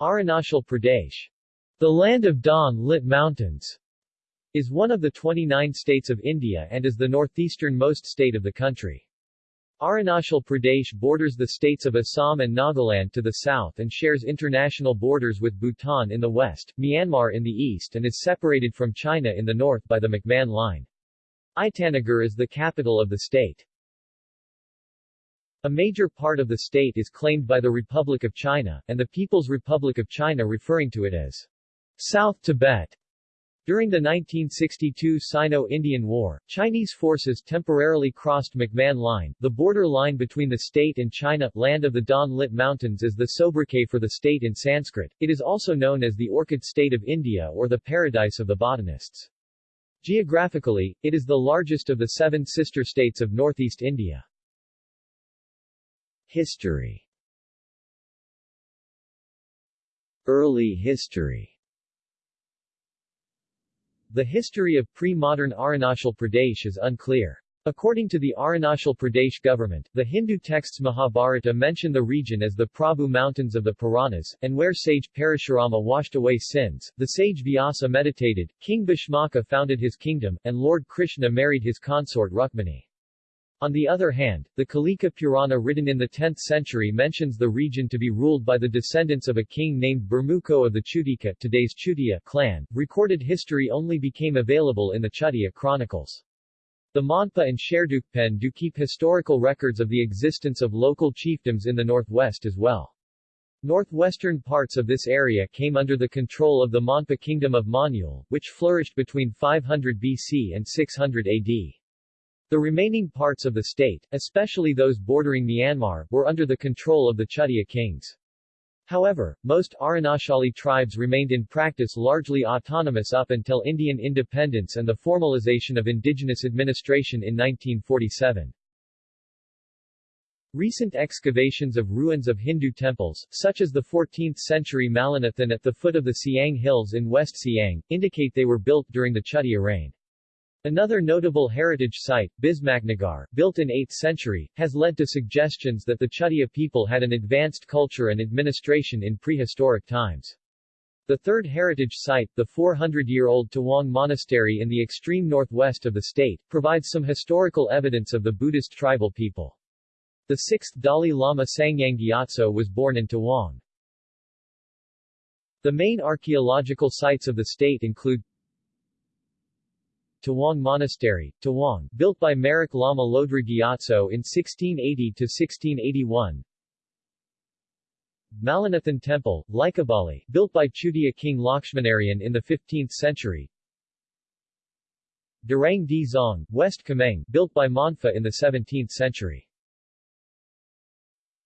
Arunachal Pradesh, the land of dawn-lit mountains, is one of the 29 states of India and is the northeastern-most state of the country. Arunachal Pradesh borders the states of Assam and Nagaland to the south and shares international borders with Bhutan in the west, Myanmar in the east and is separated from China in the north by the McMahon Line. Itanagar is the capital of the state. A major part of the state is claimed by the Republic of China, and the People's Republic of China referring to it as South Tibet. During the 1962 Sino-Indian War, Chinese forces temporarily crossed McMahon Line, the border line between the state and China. Land of the dawn-lit mountains is the sobriquet for the state in Sanskrit. It is also known as the Orchid State of India or the Paradise of the Botanists. Geographically, it is the largest of the seven sister states of northeast India. History Early history The history of pre-modern Arunachal Pradesh is unclear. According to the Arunachal Pradesh government, the Hindu texts Mahabharata mention the region as the Prabhu Mountains of the Puranas, and where sage Parashurama washed away sins, the sage Vyasa meditated, King Bhishmaka founded his kingdom, and Lord Krishna married his consort Rukmini. On the other hand, the Kalika Purana written in the 10th century mentions the region to be ruled by the descendants of a king named Burmuko of the Chutika today's Chutia clan. Recorded history only became available in the Chutia chronicles. The Monpa and Sherdukpen do keep historical records of the existence of local chiefdoms in the northwest as well. Northwestern parts of this area came under the control of the Monpa kingdom of Monyul, which flourished between 500 BC and 600 AD. The remaining parts of the state, especially those bordering Myanmar, were under the control of the Chutia kings. However, most Arunachali tribes remained in practice largely autonomous up until Indian independence and the formalization of indigenous administration in 1947. Recent excavations of ruins of Hindu temples, such as the 14th-century Malinithan at the foot of the Siang Hills in West Siang, indicate they were built during the Chutia reign. Another notable heritage site, Bismaknagar, built in 8th century, has led to suggestions that the Chutia people had an advanced culture and administration in prehistoric times. The third heritage site, the 400-year-old Tawang Monastery in the extreme northwest of the state, provides some historical evidence of the Buddhist tribal people. The sixth Dalai Lama Tsangyang Gyatso was born in Tawang. The main archaeological sites of the state include Tawang Monastery, Tawang, built by Marek Lama Lodra Gyatso in 1680-1681 Malinithan Temple, Likabali, built by Chutia king Lakshmanarayan in the 15th century. Dirang Dzong, West Kameng, built by Monpa in the 17th century.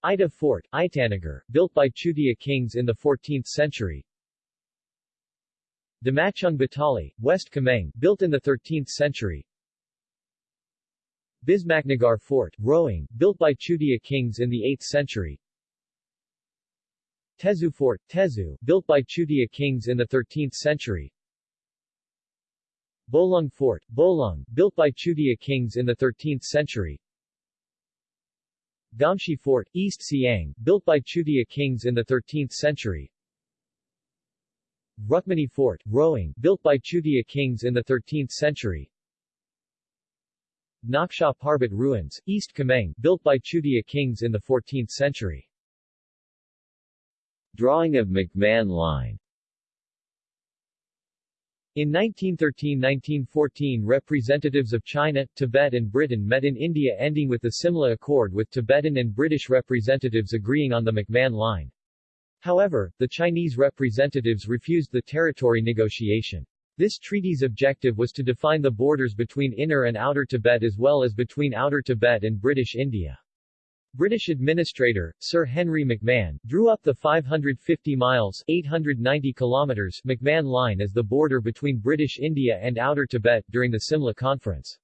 Ita Fort, Itanagar, built by Chutia kings in the 14th century Damachung Batali, West Kameng, built in the 13th century. Bismaknagar Fort, Roing, built by Chutia kings in the 8th century. Tezu Fort, Tezu, built by Chutia kings in the 13th century. Bolung Fort, Bolung, built by Chutia kings in the 13th century. Gamshi Fort, East Siang, built by Chutia kings in the 13th century. Rukmini Fort, Roing, built by Chutia kings in the 13th century. Naksha Parbat Ruins, East Kameng, built by Chutia kings in the 14th century. Drawing of McMahon Line in 1913–1914 representatives of China, Tibet and Britain met in India ending with the Simla Accord with Tibetan and British representatives agreeing on the McMahon Line. However, the Chinese representatives refused the territory negotiation. This treaty's objective was to define the borders between Inner and Outer Tibet as well as between Outer Tibet and British India. British administrator, Sir Henry McMahon, drew up the 550 miles 890 kilometers McMahon Line as the border between British India and Outer Tibet during the Simla Conference.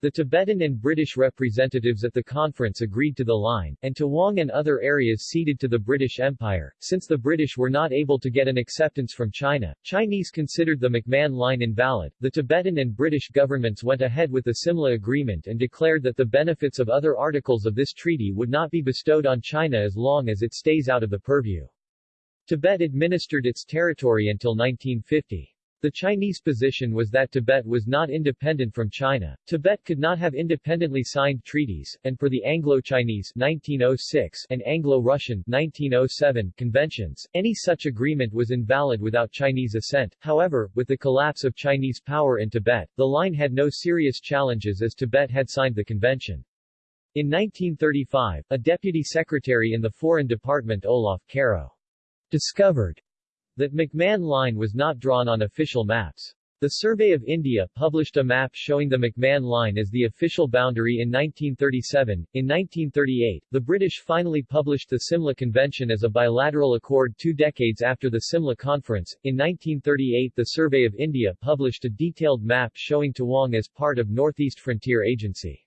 The Tibetan and British representatives at the conference agreed to the line, and Tawang and other areas ceded to the British Empire. Since the British were not able to get an acceptance from China, Chinese considered the McMahon Line invalid. The Tibetan and British governments went ahead with the Simla Agreement and declared that the benefits of other articles of this treaty would not be bestowed on China as long as it stays out of the purview. Tibet administered its territory until 1950. The Chinese position was that Tibet was not independent from China. Tibet could not have independently signed treaties, and for the Anglo-Chinese 1906 and Anglo-Russian 1907 conventions, any such agreement was invalid without Chinese assent. However, with the collapse of Chinese power in Tibet, the line had no serious challenges as Tibet had signed the convention. In 1935, a deputy secretary in the Foreign Department Olaf Caroe discovered that McMahon Line was not drawn on official maps. The Survey of India published a map showing the McMahon Line as the official boundary in 1937. In 1938, the British finally published the Simla Convention as a bilateral accord two decades after the Simla Conference. In 1938 the Survey of India published a detailed map showing Tawang as part of Northeast Frontier Agency.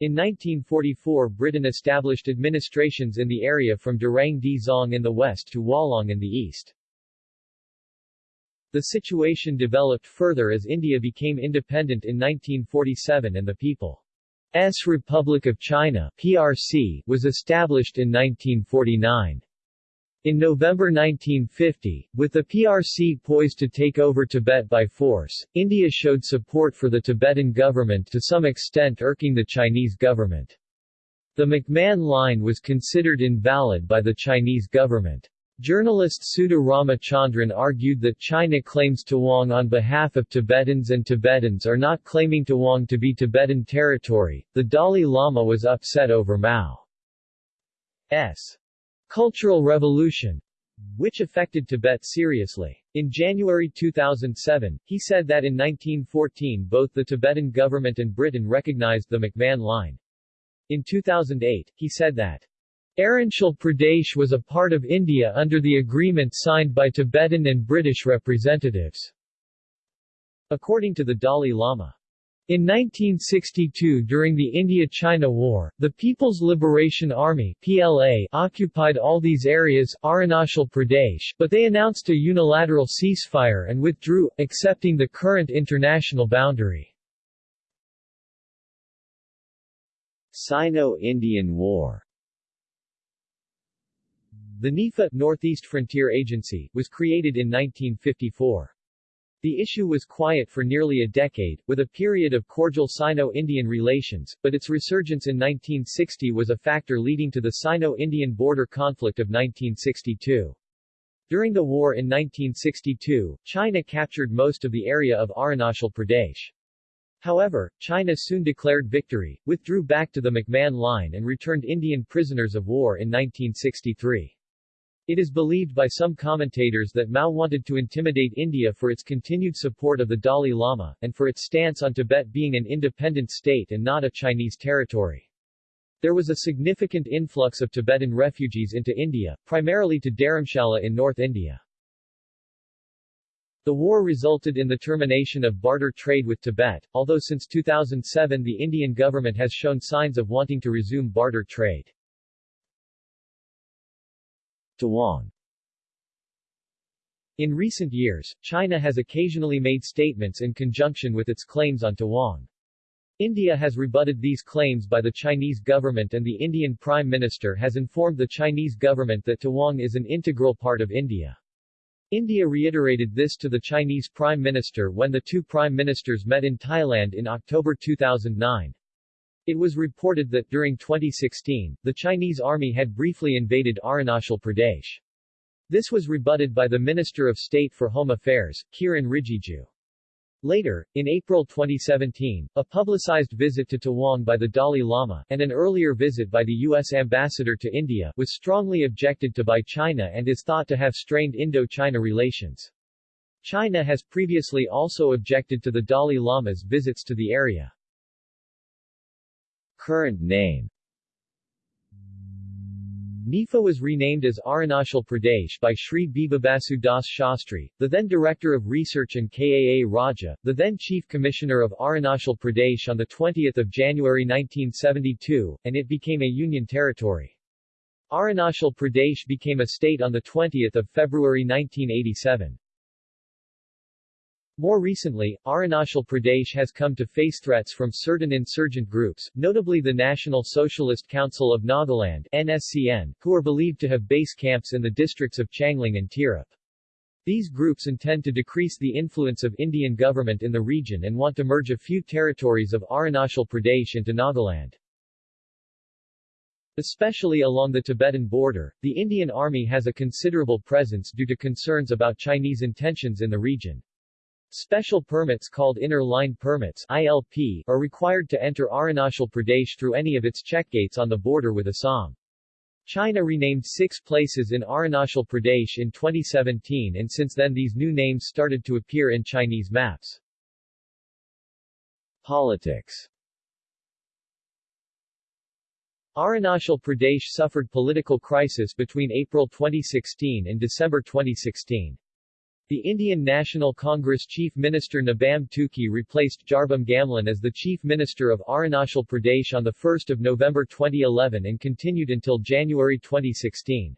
In 1944 Britain established administrations in the area from Dirang Dzong in the west to Walong in the east. The situation developed further as India became independent in 1947 and the People's Republic of China PRC was established in 1949. In November 1950, with the PRC poised to take over Tibet by force, India showed support for the Tibetan government to some extent irking the Chinese government. The McMahon Line was considered invalid by the Chinese government. Journalist Sudha Ramachandran argued that China claims Tawang on behalf of Tibetans and Tibetans are not claiming Tawang to be Tibetan territory. The Dalai Lama was upset over Mao's cultural revolution, which affected Tibet seriously. In January 2007, he said that in 1914 both the Tibetan government and Britain recognized the McMahon Line. In 2008, he said that Arunachal Pradesh was a part of India under the agreement signed by Tibetan and British representatives. According to the Dalai Lama. In 1962 during the India-China War, the People's Liberation Army PLA occupied all these areas Arunachal Pradesh, but they announced a unilateral ceasefire and withdrew, accepting the current international boundary. Sino-Indian War the NEFA Northeast Frontier Agency was created in 1954. The issue was quiet for nearly a decade, with a period of cordial Sino-Indian relations, but its resurgence in 1960 was a factor leading to the Sino-Indian border conflict of 1962. During the war in 1962, China captured most of the area of Arunachal Pradesh. However, China soon declared victory, withdrew back to the McMahon Line and returned Indian prisoners of war in 1963. It is believed by some commentators that Mao wanted to intimidate India for its continued support of the Dalai Lama, and for its stance on Tibet being an independent state and not a Chinese territory. There was a significant influx of Tibetan refugees into India, primarily to Dharamshala in North India. The war resulted in the termination of barter trade with Tibet, although since 2007 the Indian government has shown signs of wanting to resume barter trade. Tawang In recent years, China has occasionally made statements in conjunction with its claims on Tawang. India has rebutted these claims by the Chinese government and the Indian Prime Minister has informed the Chinese government that Tawang is an integral part of India. India reiterated this to the Chinese Prime Minister when the two Prime Ministers met in Thailand in October 2009. It was reported that during 2016, the Chinese army had briefly invaded Arunachal Pradesh. This was rebutted by the Minister of State for Home Affairs, Kiran Rijiju. Later, in April 2017, a publicized visit to Tawang by the Dalai Lama, and an earlier visit by the U.S. ambassador to India, was strongly objected to by China and is thought to have strained Indo-China relations. China has previously also objected to the Dalai Lama's visits to the area. Current name NEFA was renamed as Arunachal Pradesh by Sri Bibabasu Das Shastri, the then Director of Research and Kaa Raja, the then Chief Commissioner of Arunachal Pradesh on 20 January 1972, and it became a Union territory. Arunachal Pradesh became a state on 20 February 1987. More recently, Arunachal Pradesh has come to face threats from certain insurgent groups, notably the National Socialist Council of Nagaland NSCN, who are believed to have base camps in the districts of Changlang and Tirap. These groups intend to decrease the influence of Indian government in the region and want to merge a few territories of Arunachal Pradesh into Nagaland. Especially along the Tibetan border, the Indian Army has a considerable presence due to concerns about Chinese intentions in the region. Special permits called Inner Line Permits ILP are required to enter Arunachal Pradesh through any of its checkgates on the border with Assam. China renamed six places in Arunachal Pradesh in 2017 and since then these new names started to appear in Chinese maps. Politics Arunachal Pradesh suffered political crisis between April 2016 and December 2016. The Indian National Congress Chief Minister Nabam Tuki replaced Jarbom Gamlin as the Chief Minister of Arunachal Pradesh on 1 November 2011 and continued until January 2016.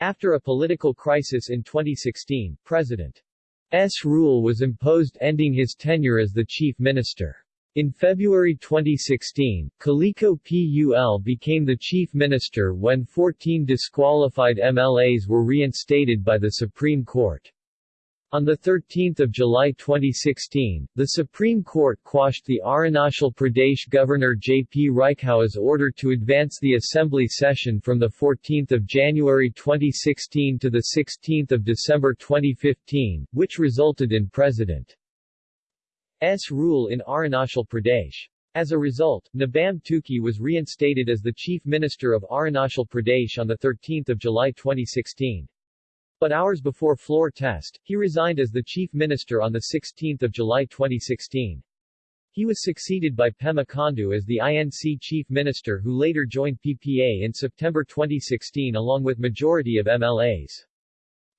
After a political crisis in 2016, President S. rule was imposed ending his tenure as the Chief Minister. In February 2016, Kalikho Pul became the chief minister when 14 disqualified MLAs were reinstated by the Supreme Court. On 13 July 2016, the Supreme Court quashed the Arunachal Pradesh Governor J.P. Rajkhowa's order to advance the assembly session from 14 January 2016 to 16 December 2015, which resulted in President S. rule in Arunachal Pradesh. As a result, Nabam Tuki was reinstated as the Chief Minister of Arunachal Pradesh on 13 July 2016. But hours before floor test, he resigned as the chief minister on 16 July 2016. He was succeeded by Pema Khandu as the INC chief minister who later joined PPA in September 2016 along with majority of MLAs.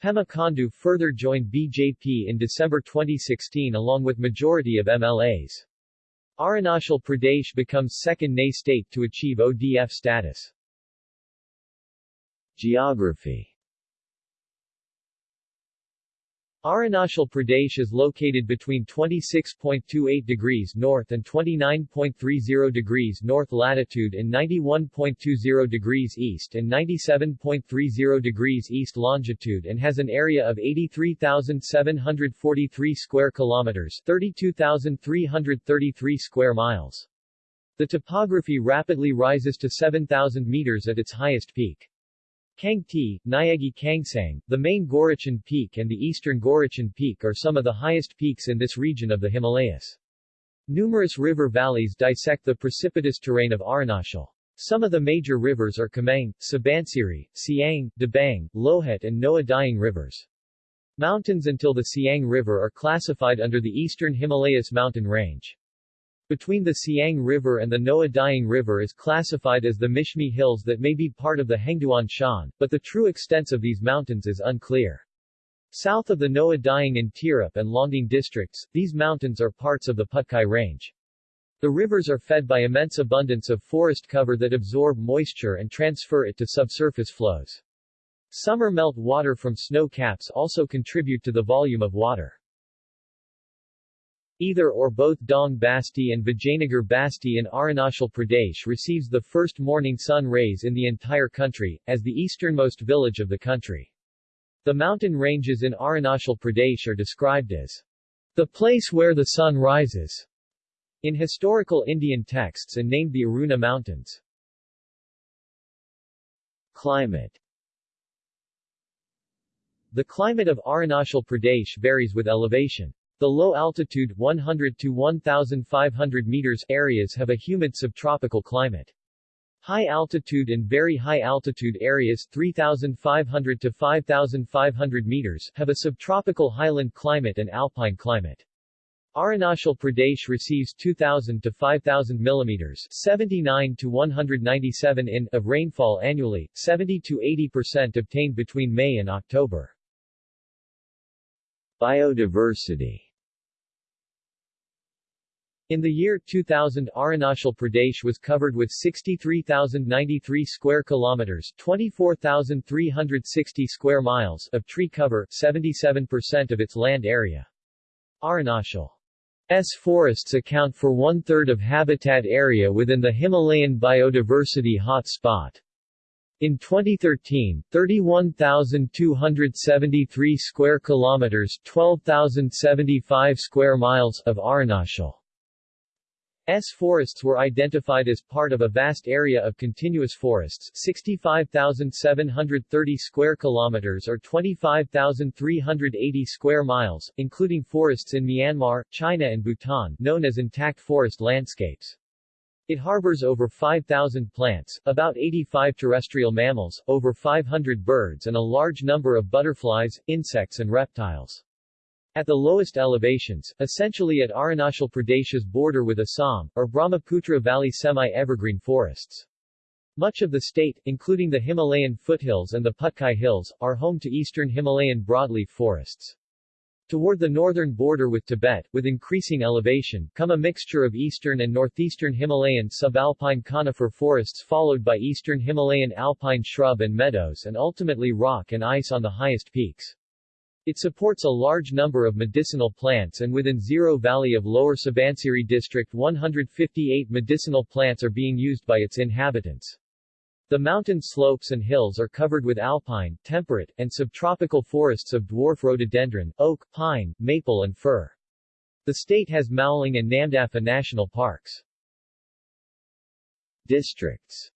Pema Khandu further joined BJP in December 2016 along with majority of MLAs. Arunachal Pradesh becomes second NA state to achieve ODF status. Geography Arunachal Pradesh is located between 26.28 degrees north and 29.30 degrees north latitude and 91.20 degrees east and 97.30 degrees east longitude and has an area of 83,743 square kilometers 32,333 square miles. The topography rapidly rises to 7,000 meters at its highest peak. Kangto, Nyagi Kangsang, the main Gorichen Peak and the eastern Gorichen Peak are some of the highest peaks in this region of the Himalayas. Numerous river valleys dissect the precipitous terrain of Arunachal. Some of the major rivers are Kameng, Subansiri, Siang, Dibang, Lohit and Noa rivers. Mountains until the Siang River are classified under the Eastern Himalayas mountain range between the Siang River and the Noa Dihing River is classified as the Mishmi Hills that may be part of the Hengduan Shan, but the true extents of these mountains is unclear. South of the Noa Dihing in Tirap and Longding districts, these mountains are parts of the Patkai Range. The rivers are fed by immense abundance of forest cover that absorb moisture and transfer it to subsurface flows. Summer melt water from snow caps also contribute to the volume of water. Either or both Dong Basti and Vijayanagar Basti in Arunachal Pradesh receives the first morning sun rays in the entire country, as the easternmost village of the country. The mountain ranges in Arunachal Pradesh are described as the place where the sun rises in historical Indian texts and named the Aruna Mountains. Climate The climate of Arunachal Pradesh varies with elevation. The low-altitude 100 to 1,500 meters areas have a humid subtropical climate. High-altitude and very high-altitude areas 3,500 to 5,500 meters have a subtropical highland climate and alpine climate. Arunachal Pradesh receives 2,000 to 5,000 millimeters 79 to 197 in of rainfall annually, 70 to 80 percent obtained between May and October. Biodiversity in the year 2000 Arunachal Pradesh was covered with 63,093 square kilometers 24,360 square miles of tree cover, 77% of its land area. Arunachal's forests account for one-third of habitat area within the Himalayan biodiversity hotspot. In 2013, 31,273 square kilometers, 12,075 square miles of Arunachal S forests were identified as part of a vast area of continuous forests 65,730 square kilometers or 25,380 square miles, including forests in Myanmar, China and Bhutan known as intact forest landscapes. It harbors over 5,000 plants, about 85 terrestrial mammals, over 500 birds and a large number of butterflies, insects and reptiles. At the lowest elevations, essentially at Arunachal Pradesh's border with Assam, are Brahmaputra Valley semi-evergreen forests. Much of the state, including the Himalayan foothills and the Patkai Hills, are home to eastern Himalayan broadleaf forests. Toward the northern border with Tibet, with increasing elevation, come a mixture of eastern and northeastern Himalayan subalpine conifer forests followed by eastern Himalayan alpine shrub and meadows and ultimately rock and ice on the highest peaks. It supports a large number of medicinal plants and within Ziro Valley of Lower Subansiri District 158 medicinal plants are being used by its inhabitants. The mountain slopes and hills are covered with alpine, temperate, and subtropical forests of dwarf rhododendron, oak, pine, maple and fir. The state has Mouling and Namdapha national parks. Districts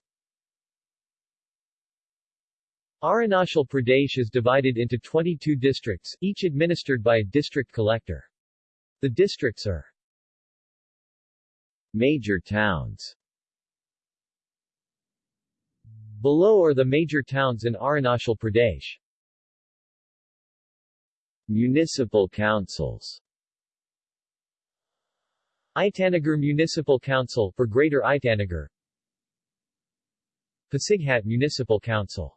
Arunachal Pradesh is divided into 22 districts, each administered by a district collector. The districts are Major towns Below are the major towns in Arunachal Pradesh. Municipal councils. Itanagar Municipal Council for Greater Itanagar. Pasighat Municipal Council.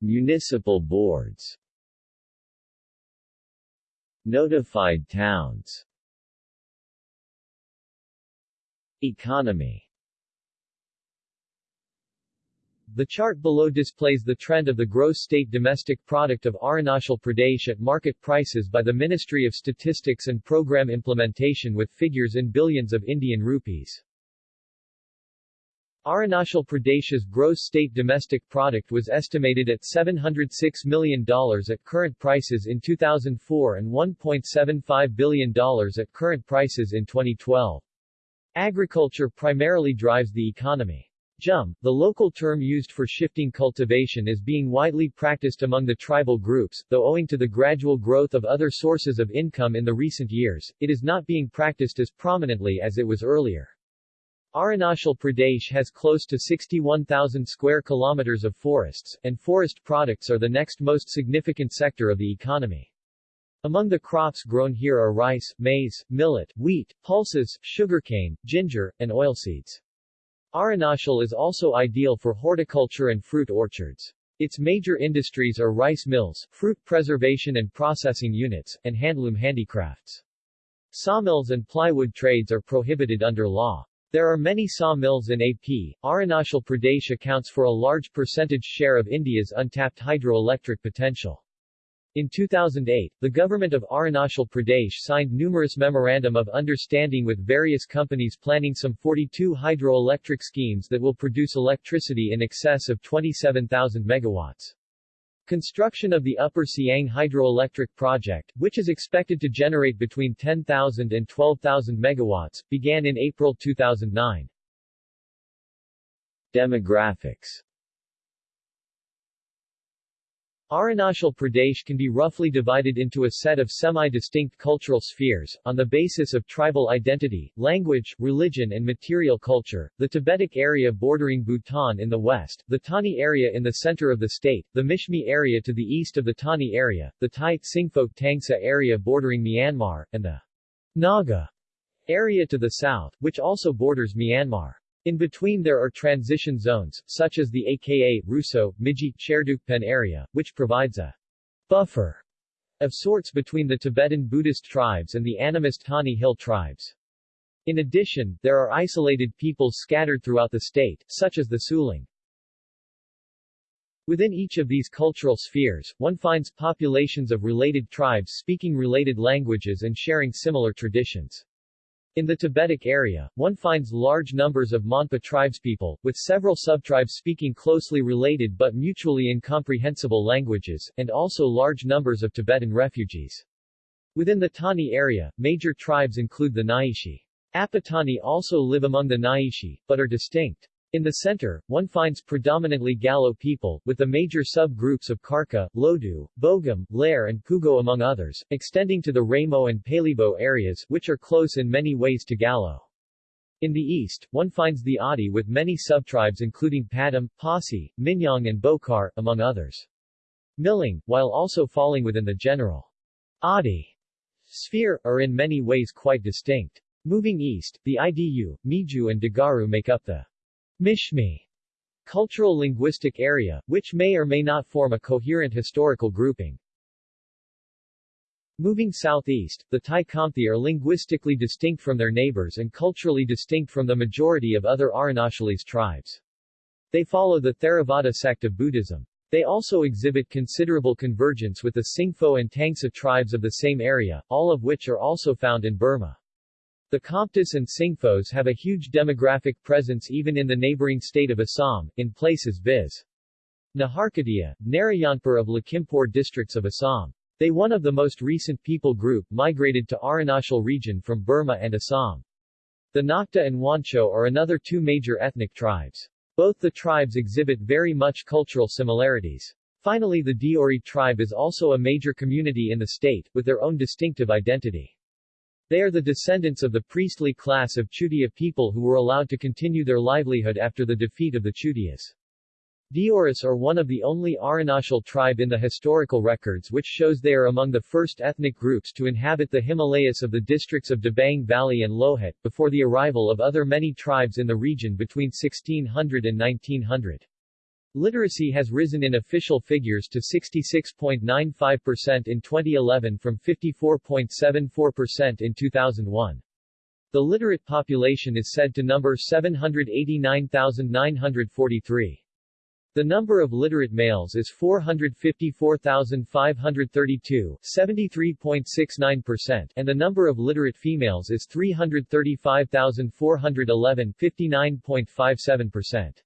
Municipal boards. Notified towns. Economy The chart below displays the trend of the gross state domestic product of Arunachal Pradesh at market prices by the Ministry of Statistics and Program Implementation with figures in billions of Indian rupees. Arunachal Pradesh's gross state domestic product was estimated at $706 million at current prices in 2004 and $1.75 billion at current prices in 2012. Agriculture primarily drives the economy. Jhum, the local term used for shifting cultivation is being widely practiced among the tribal groups, though owing to the gradual growth of other sources of income in the recent years, it is not being practiced as prominently as it was earlier. Arunachal Pradesh has close to 61,000 square kilometers of forests, and forest products are the next most significant sector of the economy. Among the crops grown here are rice, maize, millet, wheat, pulses, sugarcane, ginger, and oilseeds. Arunachal is also ideal for horticulture and fruit orchards. Its major industries are rice mills, fruit preservation and processing units, and handloom handicrafts. Sawmills and plywood trades are prohibited under law. There are many sawmills in AP. Arunachal Pradesh accounts for a large percentage share of India's untapped hydroelectric potential. In 2008, the government of Arunachal Pradesh signed numerous memorandum of understanding with various companies planning some 42 hydroelectric schemes that will produce electricity in excess of 27,000 megawatts. Construction of the Upper Siang hydroelectric project, which is expected to generate between 10,000 and 12,000 megawatts, began in April 2009. Demographics Arunachal Pradesh can be roughly divided into a set of semi-distinct cultural spheres, on the basis of tribal identity, language, religion and material culture, the Tibetic area bordering Bhutan in the west, the Tani area in the center of the state, the Mishmi area to the east of the Tani area, the Tai Tsingphok Tangsa area bordering Myanmar, and the Naga area to the south, which also borders Myanmar. In between there are transition zones, such as the aka, Russo, Miji, Sherdukpen area, which provides a buffer of sorts between the Tibetan Buddhist tribes and the animist Tani Hill tribes. In addition, there are isolated peoples scattered throughout the state, such as the Sulung. Within each of these cultural spheres, one finds populations of related tribes speaking related languages and sharing similar traditions. In the Tibetic area, one finds large numbers of Monpa tribespeople, with several subtribes speaking closely related but mutually incomprehensible languages, and also large numbers of Tibetan refugees. Within the Tani area, major tribes include the Nyishi. Apatani also live among the Nyishi, but are distinct. In the center, one finds predominantly Galo people, with the major subgroups of Karka, Lodu, Bogum, Lair and Pugo among others, extending to the Ramo and Palibo areas, which are close in many ways to Galo. In the east, one finds the Adi with many subtribes including Padam, Pasi, Minyong and Bokar, among others. Milang, while also falling within the general Adi sphere, are in many ways quite distinct. Moving east, the Idu, Miju and Digaru make up the Mishmi cultural linguistic area, which may or may not form a coherent historical grouping. Moving southeast, the Khamti are linguistically distinct from their neighbors and culturally distinct from the majority of other Arunachalese tribes. They follow the Theravada sect of Buddhism. They also exhibit considerable convergence with the Singpho and Tangsa tribes of the same area, all of which are also found in Burma. The Khamtis and Singphos have a huge demographic presence even in the neighboring state of Assam, in places viz. Naharkatia, Narayanpur of Lakhimpur districts of Assam. They one of the most recent people group migrated to Arunachal region from Burma and Assam. The Nocte and Wancho are another two major ethnic tribes. Both the tribes exhibit very much cultural similarities. Finally the Deori tribe is also a major community in the state, with their own distinctive identity. They are the descendants of the priestly class of Chutia people who were allowed to continue their livelihood after the defeat of the Chutias. Deoris are one of the only Arunachal tribe in the historical records which shows they are among the first ethnic groups to inhabit the Himalayas of the districts of Dibang Valley and Lohit, before the arrival of other many tribes in the region between 1600 and 1900. Literacy has risen in official figures to 66.95% in 2011 from 54.74% in 2001. The literate population is said to number 789,943. The number of literate males is 454,532 73.69%, and the number of literate females is 335,411 59.57%.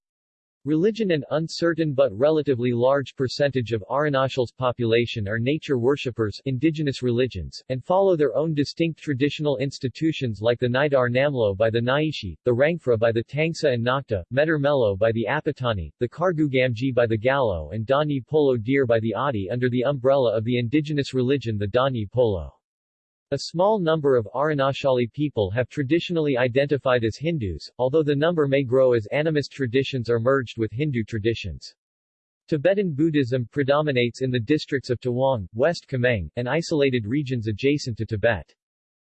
Religion An uncertain but relatively large percentage of Arunachal's population are nature worshippers indigenous religions, and follow their own distinct traditional institutions like the Nidar Namlo by the Nyishi, the Rangfra by the Tangsa and Nocte, Medar Melo by the Apatani, the Kargugamji by the Galo and Donyi Polo Dir by the Adi under the umbrella of the indigenous religion the Donyi Polo. A small number of Arunachali people have traditionally identified as Hindus, although the number may grow as animist traditions are merged with Hindu traditions. Tibetan Buddhism predominates in the districts of Tawang, West Kameng, and isolated regions adjacent to Tibet.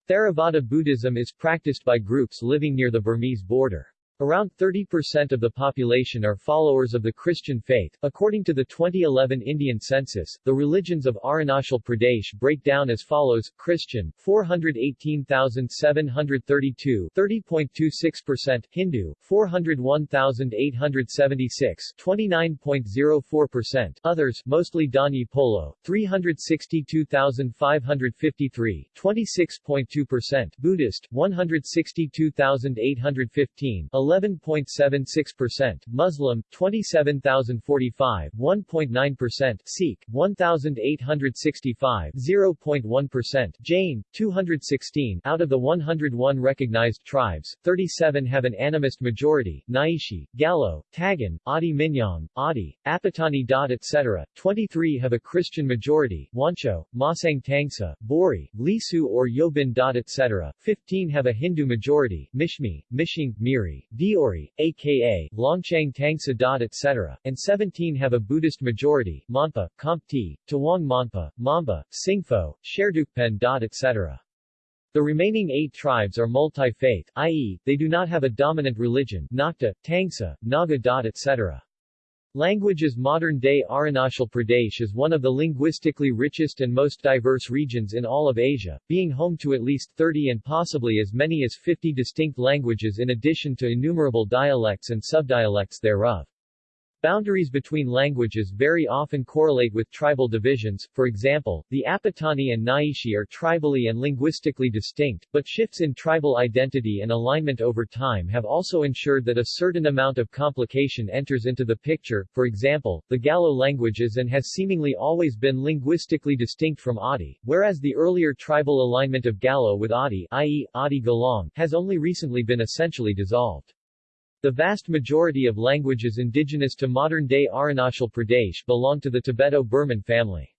Theravada Buddhism is practiced by groups living near the Burmese border. Around 30% of the population are followers of the Christian faith. According to the 2011 Indian census, the religions of Arunachal Pradesh break down as follows: Christian 418,732, 30.26%; Hindu 401,876, 29.04%; others, mostly Donyi Polo 362,553, 26.2%; Buddhist 162,815, 11.76%, Muslim 27,045, 1.9%, Sikh 1,865, 0.1%, Jain 216. Out of the 101 recognized tribes, 37 have an animist majority: Nyishi, Galo, Tagin, Adi Minyong, Adi, Apatani. etc. 23 have a Christian majority: Wancho, Masang Tangsa, Bori, Lisu or Yobin. etc. 15 have a Hindu majority: Mishmi, Mishing, Miri, Deori, aka Longchang Tangsa. etc., and 17 have a Buddhist majority, Monpa, Khamti, Tawang Monpa, Memba, Singpho, Sherdukpen. etc. The remaining eight tribes are multi-faith, i.e., they do not have a dominant religion Nocte, Tangsa, Naga. etc. Languages Modern-day Arunachal Pradesh is one of the linguistically richest and most diverse regions in all of Asia, being home to at least 30 and possibly as many as 50 distinct languages in addition to innumerable dialects and subdialects thereof. Boundaries between languages very often correlate with tribal divisions, for example, the Apatani and Nyishi are tribally and linguistically distinct, but shifts in tribal identity and alignment over time have also ensured that a certain amount of complication enters into the picture, for example, the Galo languages and has seemingly always been linguistically distinct from Adi, whereas the earlier tribal alignment of Galo with Adi i.e., Adi Galang, has only recently been essentially dissolved. The vast majority of languages indigenous to modern-day Arunachal Pradesh belong to the Tibeto-Burman family.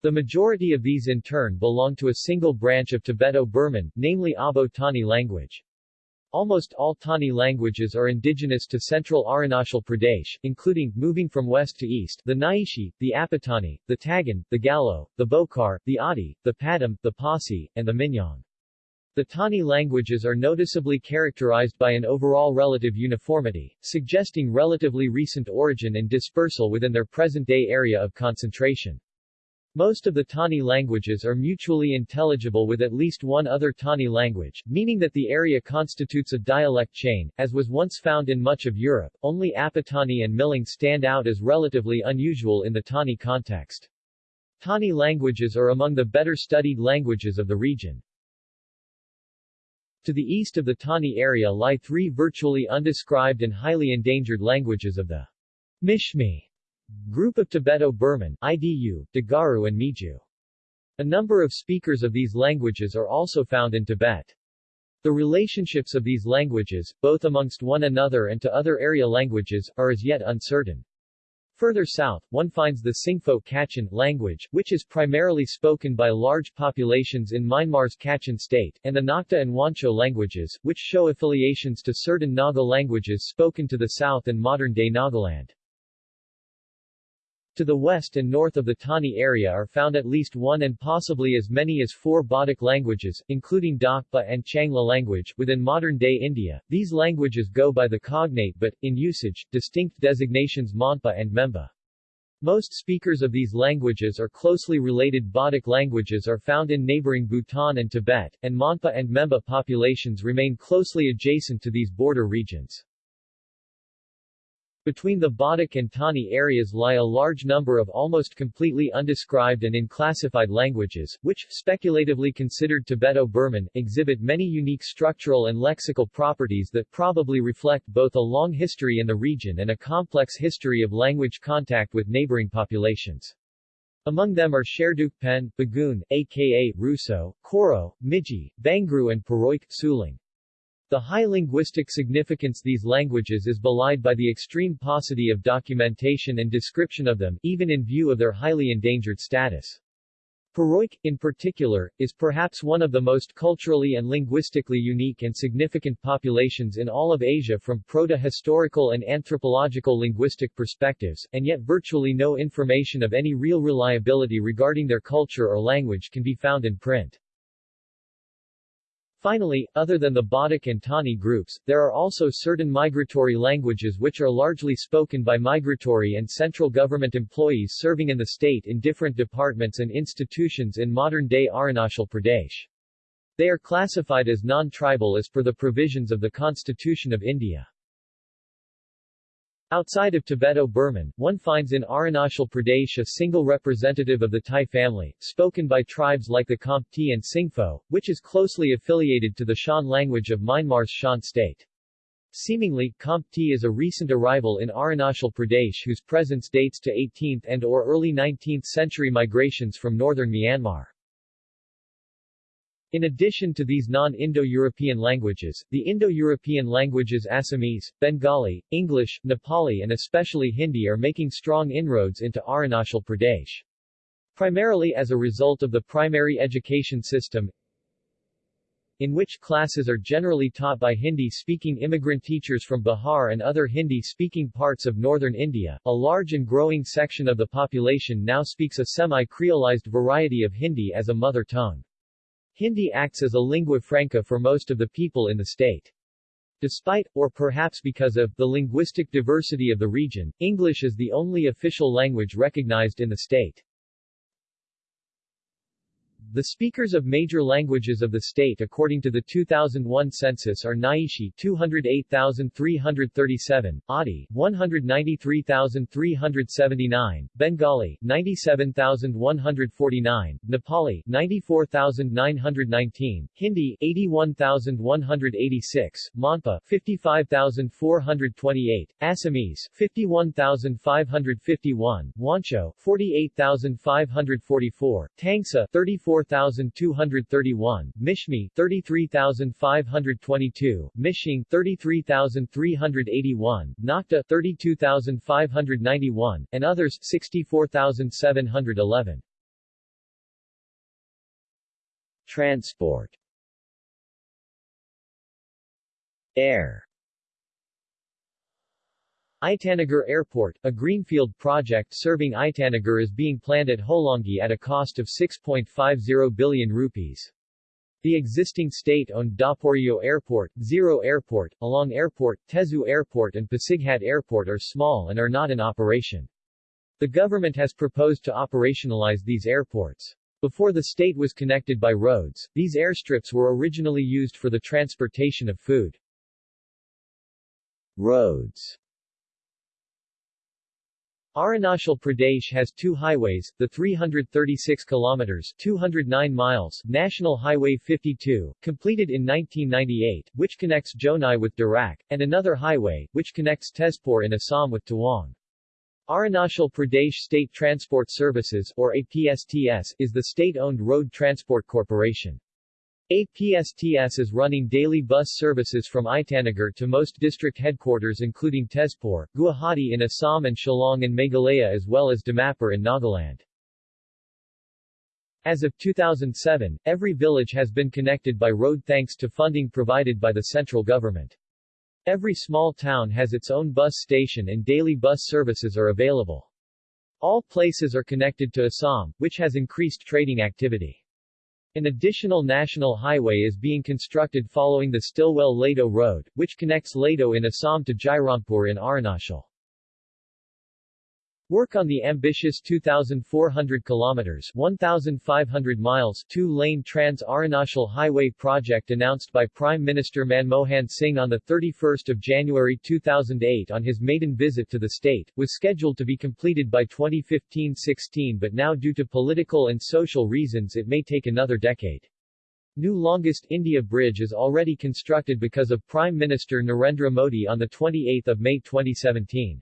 The majority of these in turn belong to a single branch of Tibeto-Burman, namely Abo Tani language. Almost all Tani languages are indigenous to central Arunachal Pradesh, including, moving from west to east, the Nyishi, the Apatani, the Tagin, the Galo, the Bokar, the Adi, the Padam, the Pasi, and the Minyong. The Tani languages are noticeably characterized by an overall relative uniformity, suggesting relatively recent origin and dispersal within their present-day area of concentration. Most of the Tani languages are mutually intelligible with at least one other Tani language, meaning that the area constitutes a dialect chain, as was once found in much of Europe. Only Apatani and Milang stand out as relatively unusual in the Tani context. Tani languages are among the better studied languages of the region. To the east of the Tani area lie three virtually undescribed and highly endangered languages of the Mishmi group of Tibeto-Burman, IDU, Digaru and Miju. A number of speakers of these languages are also found in Tibet. The relationships of these languages, both amongst one another and to other area languages, are as yet uncertain. Further south, one finds the Singpho Kachin language, which is primarily spoken by large populations in Myanmar's Kachin state, and the Nocte and Wancho languages, which show affiliations to certain Naga languages spoken to the south and modern-day Nagaland. To the west and north of the Tani area are found at least one and possibly as many as four Bodic languages, including Dakpa and Changla language, within modern-day India. These languages go by the cognate but, in usage, distinct designations Monpa and Memba. Most speakers of these languages or closely related Bodic languages are found in neighboring Bhutan and Tibet, and Monpa and Memba populations remain closely adjacent to these border regions. Between the Bodic and Tani areas lie a large number of almost completely undescribed and unclassified languages, which, speculatively considered Tibeto-Burman, exhibit many unique structural and lexical properties that probably reflect both a long history in the region and a complex history of language contact with neighboring populations. Among them are Sherdukpen, Bugun, aka Russo, Koro, Miji, Bangru and Puroik, Sulung. The high linguistic significance these languages is belied by the extreme paucity of documentation and description of them, even in view of their highly endangered status. Puroik, in particular, is perhaps one of the most culturally and linguistically unique and significant populations in all of Asia from proto-historical and anthropological linguistic perspectives, and yet virtually no information of any real reliability regarding their culture or language can be found in print. Finally, other than the Bodic and Tani groups, there are also certain migratory languages which are largely spoken by migratory and central government employees serving in the state in different departments and institutions in modern-day Arunachal Pradesh. They are classified as non-tribal as per the provisions of the Constitution of India. Outside of Tibeto-Burman, one finds in Arunachal Pradesh a single representative of the Tai family, spoken by tribes like the Khamti and Singpho, which is closely affiliated to the Shan language of Myanmar's Shan state. Seemingly, Khamti is a recent arrival in Arunachal Pradesh whose presence dates to 18th and or early 19th century migrations from northern Myanmar. In addition to these non-Indo-European languages, the Indo-European languages Assamese, Bengali, English, Nepali and especially Hindi are making strong inroads into Arunachal Pradesh. Primarily as a result of the primary education system, in which classes are generally taught by Hindi-speaking immigrant teachers from Bihar and other Hindi-speaking parts of northern India, a large and growing section of the population now speaks a semi-creolized variety of Hindi as a mother tongue. Hindi acts as a lingua franca for most of the people in the state. Despite, or perhaps because of, the linguistic diversity of the region, English is the only official language recognized in the state. The speakers of major languages of the state according to the 2001 census are Nyishi 208,337, Adi 193,379, Bengali 97,149, Nepali 94,919, Hindi 81,186, Monpa 55,428, Assamese 51,551, Wancho 48,544, Tangsa 34,231, Mishmi 33,522, Mishing 33,381, Nocte 32,591, and others 64,711. Transport Air Itanagar Airport, a greenfield project serving Itanagar is being planned at Holongi at a cost of 6.50 billion rupees. The existing state-owned Daporijo Airport, Ziro Airport, Along Airport, Tezu Airport and Pasighat Airport are small and are not in operation. The government has proposed to operationalize these airports. Before the state was connected by roads, these airstrips were originally used for the transportation of food. Roads Arunachal Pradesh has two highways, the 336 kilometers 209 miles National Highway 52, completed in 1998, which connects Jonai with Dirak, and another highway, which connects Tezpur in Assam with Tawang. Arunachal Pradesh State Transport Services or APSTS is the state-owned road transport corporation. APSTS is running daily bus services from Itanagar to most district headquarters including Tezpur, Guwahati in Assam and Shillong in Meghalaya as well as Dimapur in Nagaland. As of 2007, every village has been connected by road thanks to funding provided by the central government. Every small town has its own bus station and daily bus services are available. All places are connected to Assam, which has increased trading activity. An additional national highway is being constructed following the Stilwell-Ledo Road, which connects Ledo in Assam to Jairampur in Arunachal. Work on the ambitious 2,400 kilometers 1,500 miles two-lane Trans-Arunachal Highway project announced by Prime Minister Manmohan Singh on 31 January 2008 on his maiden visit to the state, was scheduled to be completed by 2015-16 but now due to political and social reasons it may take another decade. New longest India Bridge is already constructed because of Prime Minister Narendra Modi on 28 May 2017.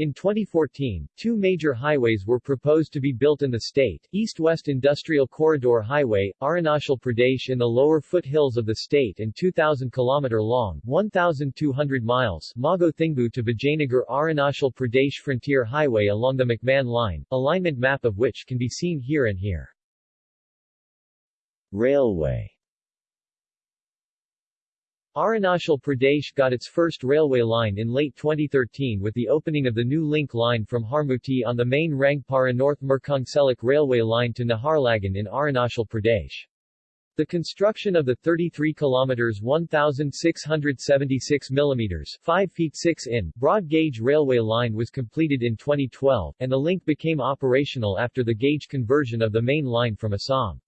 In 2014, two major highways were proposed to be built in the state, East-West Industrial Corridor Highway, Arunachal Pradesh in the lower foothills of the state and 2,000 km long 1,200 miles Mago Thingbu to Vijayanagar Arunachal Pradesh Frontier Highway along the McMahon Line, alignment map of which can be seen here and here. Railway Arunachal Pradesh got its first railway line in late 2013 with the opening of the new link line from Harmuti on the main Rangpara North Murkongselik railway line to Naharlagun in Arunachal Pradesh. The construction of the 33 kilometers 1676 millimeters 5 feet 6 in broad gauge railway line was completed in 2012 and the link became operational after the gauge conversion of the main line from Assam.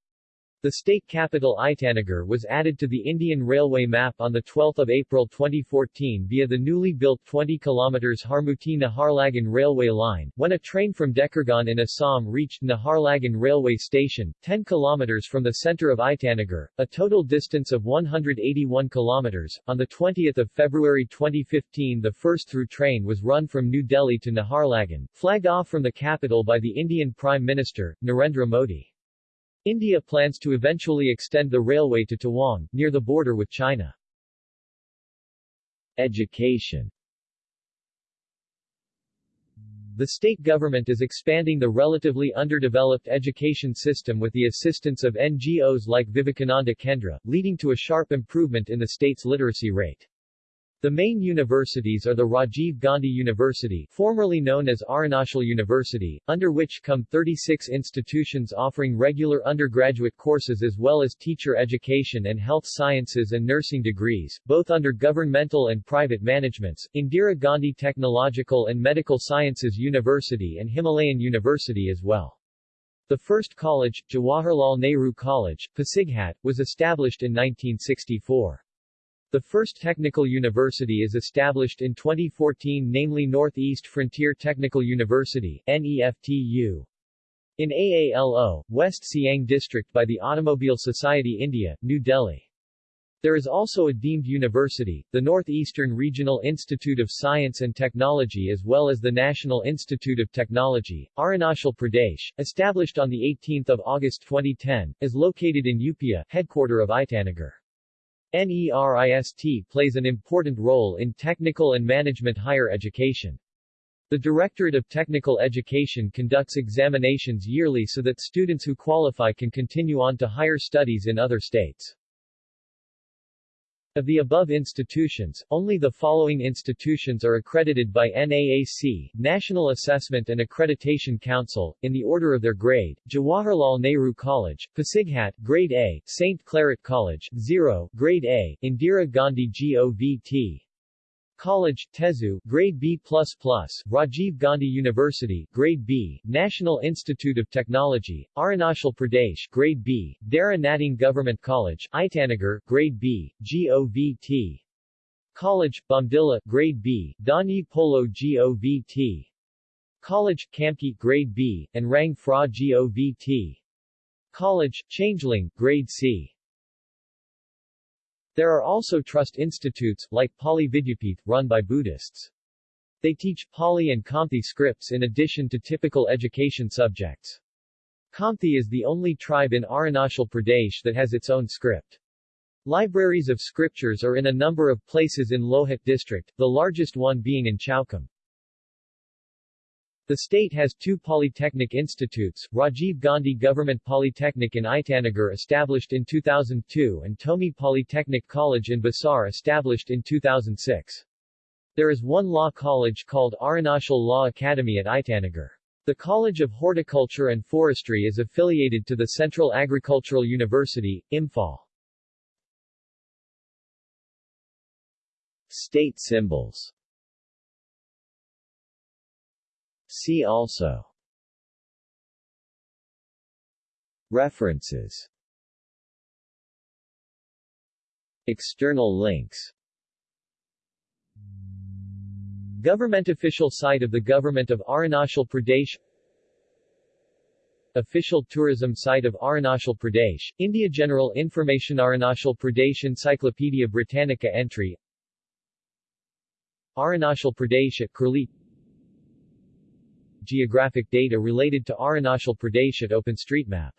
The state capital Itanagar was added to the Indian Railway map on 12 April 2014 via the newly built 20 km Harmuti-Naharlagun railway line, when a train from Dekargaon in Assam reached Naharlagun railway station, 10 km from the center of Itanagar, a total distance of 181 km. On 20 February 2015 the first through train was run from New Delhi to Naharlagun, flagged off from the capital by the Indian Prime Minister, Narendra Modi. India plans to eventually extend the railway to Tawang, near the border with China. Education The state government is expanding the relatively underdeveloped education system with the assistance of NGOs like Vivekananda Kendra, leading to a sharp improvement in the state's literacy rate. The main universities are the Rajiv Gandhi University formerly known as Arunachal University, under which come 36 institutions offering regular undergraduate courses as well as teacher education and health sciences and nursing degrees, both under governmental and private managements, Indira Gandhi Technological and Medical Sciences University and Himalayan University as well. The first college, Jawaharlal Nehru College, Pasighat, was established in 1964. The first technical university is established in 2014 namely Northeast Frontier Technical University NEFTU. In AALO, West Siang District by the Automobile Society India, New Delhi. There is also a deemed university, the Northeastern Regional Institute of Science and Technology as well as the National Institute of Technology, Arunachal Pradesh, established on 18 August 2010, is located in Yupia, headquarter of Itanagar. NERIST plays an important role in technical and management higher education. The Directorate of Technical Education conducts examinations yearly so that students who qualify can continue on to higher studies in other states. Of the above institutions, only the following institutions are accredited by NAAC, National Assessment and Accreditation Council, in the order of their grade, Jawaharlal Nehru College, Pasighat, Grade A, St. Claret College, Ziro, Grade A, Indira Gandhi GOVT, College, Tezu, Grade B++, Rajiv Gandhi University, Grade B, National Institute of Technology, Arunachal Pradesh, Grade B, Dera Natung Government College, Itanagar, Grade B, GOVT. College, Bomdila, Grade B, Donyi Polo GOVT. College, Kamki, Grade B, and Rang Fra GOVT. College, Changlang, Grade C. There are also trust institutes, like Pali Vidyapith, run by Buddhists. They teach Pali and Khamti scripts in addition to typical education subjects. Khamti is the only tribe in Arunachal Pradesh that has its own script. Libraries of scriptures are in a number of places in Lohit district, the largest one being in Chowkham. The state has two polytechnic institutes, Rajiv Gandhi Government Polytechnic in Itanagar established in 2002 and Tomi Polytechnic College in Basar established in 2006. There is one law college called Arunachal Law Academy at Itanagar. The College of Horticulture and Forestry is affiliated to the Central Agricultural University, Imphal. State symbols See also. References. External links. Government official site of the Government of Arunachal Pradesh. Official tourism site of Arunachal Pradesh, India General Information Arunachal Pradesh Encyclopedia Britannica entry. Arunachal Pradesh at Curlie Geographic data related to Arunachal Pradesh at OpenStreetMap